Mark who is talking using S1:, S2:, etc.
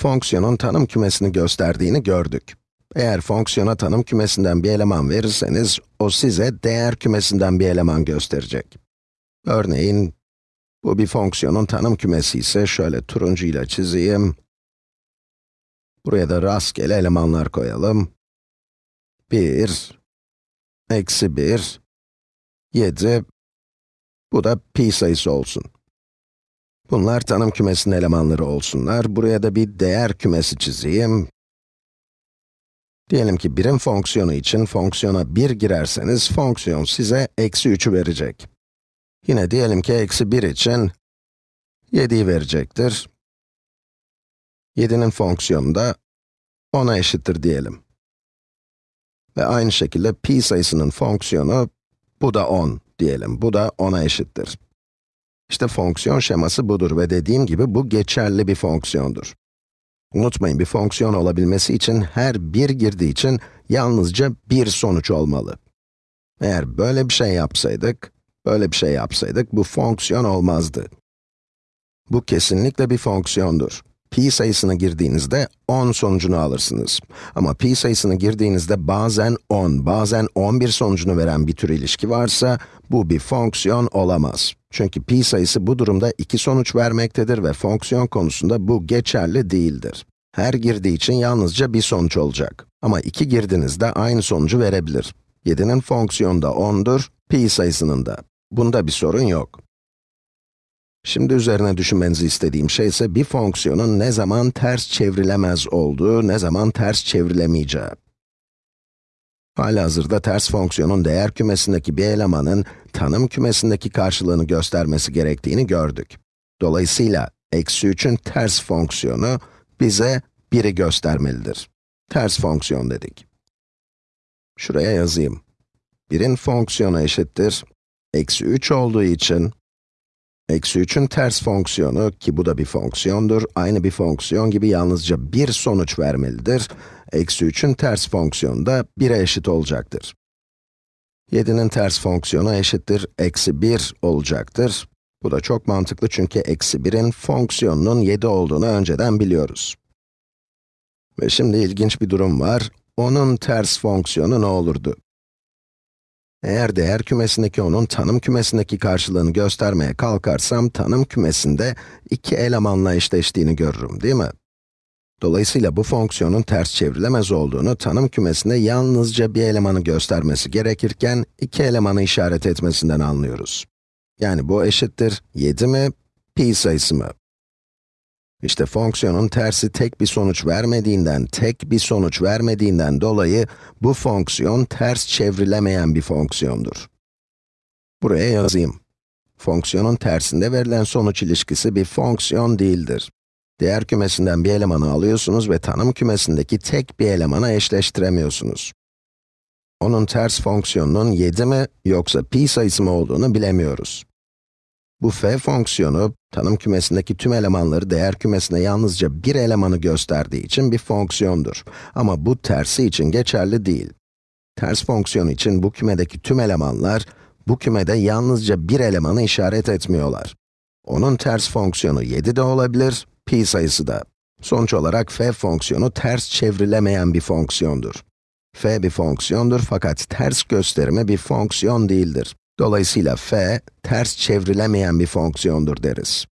S1: fonksiyonun tanım kümesini gösterdiğini gördük. Eğer fonksiyona tanım kümesinden bir eleman verirseniz, o size değer kümesinden bir eleman gösterecek. Örneğin, bu bir fonksiyonun tanım kümesi ise şöyle turuncuyla çizeyim. Buraya da rastgele elemanlar koyalım. 1, eksi 1, 7, bu da pi sayısı olsun. Bunlar tanım kümesinin elemanları olsunlar. Buraya da bir değer kümesi çizeyim. Diyelim ki birim fonksiyonu için fonksiyona 1 girerseniz, fonksiyon size eksi 3'ü verecek. Yine diyelim ki eksi 1 için 7'yi verecektir. 7'nin fonksiyonu da 10'a eşittir diyelim. Ve aynı şekilde pi sayısının fonksiyonu, bu da 10 diyelim, bu da 10'a eşittir. İşte fonksiyon şeması budur ve dediğim gibi bu geçerli bir fonksiyondur. Unutmayın, bir fonksiyon olabilmesi için her bir girdiği için yalnızca bir sonuç olmalı. Eğer böyle bir şey yapsaydık, böyle bir şey yapsaydık, bu fonksiyon olmazdı. Bu kesinlikle bir fonksiyondur. pi sayısını girdiğinizde 10 sonucunu alırsınız. Ama pi sayısını girdiğinizde bazen 10, bazen 11 sonucunu veren bir tür ilişki varsa, bu bir fonksiyon olamaz. Çünkü pi sayısı bu durumda iki sonuç vermektedir ve fonksiyon konusunda bu geçerli değildir. Her girdiği için yalnızca bir sonuç olacak. Ama iki girdinizde aynı sonucu verebilir. 7'nin fonksiyonu da 10'dur, pi sayısının da. Bunda bir sorun yok. Şimdi üzerine düşünmenizi istediğim şey ise bir fonksiyonun ne zaman ters çevrilemez olduğu, ne zaman ters çevrilemeyeceği. Halihazırda ters fonksiyonun değer kümesindeki bir elemanın tanım kümesindeki karşılığını göstermesi gerektiğini gördük. Dolayısıyla eksi 3'ün ters fonksiyonu bize 1'i göstermelidir. Ters fonksiyon dedik. Şuraya yazayım. 1'in fonksiyonu eşittir. Eksi 3 olduğu için, eksi 3'ün ters fonksiyonu, ki bu da bir fonksiyondur, aynı bir fonksiyon gibi yalnızca bir sonuç vermelidir. Eksi 3'ün ters fonksiyonu da 1'e eşit olacaktır. 7'nin ters fonksiyonu eşittir, eksi 1 olacaktır. Bu da çok mantıklı çünkü eksi 1'in fonksiyonunun 7 olduğunu önceden biliyoruz. Ve şimdi ilginç bir durum var. Onun ters fonksiyonu ne olurdu? Eğer değer kümesindeki onun tanım kümesindeki karşılığını göstermeye kalkarsam, tanım kümesinde iki elemanla eşleştiğini görürüm, değil mi? Dolayısıyla bu fonksiyonun ters çevrilemez olduğunu, tanım kümesinde yalnızca bir elemanı göstermesi gerekirken, iki elemanı işaret etmesinden anlıyoruz. Yani bu eşittir 7 mi, pi sayısı mı? İşte fonksiyonun tersi tek bir sonuç vermediğinden, tek bir sonuç vermediğinden dolayı bu fonksiyon ters çevrilemeyen bir fonksiyondur. Buraya yazayım. Fonksiyonun tersinde verilen sonuç ilişkisi bir fonksiyon değildir. Değer kümesinden bir elemanı alıyorsunuz ve tanım kümesindeki tek bir elemana eşleştiremiyorsunuz. Onun ters fonksiyonunun 7 mi yoksa pi sayısı mı olduğunu bilemiyoruz. Bu f fonksiyonu, tanım kümesindeki tüm elemanları değer kümesine yalnızca bir elemanı gösterdiği için bir fonksiyondur. Ama bu tersi için geçerli değil. Ters fonksiyon için bu kümedeki tüm elemanlar, bu kümede yalnızca bir elemanı işaret etmiyorlar. Onun ters fonksiyonu 7 de olabilir, pi sayısı da. Sonuç olarak f fonksiyonu ters çevrilemeyen bir fonksiyondur. f bir fonksiyondur fakat ters gösterimi bir fonksiyon değildir. Dolayısıyla f, ters çevrilemeyen bir fonksiyondur deriz.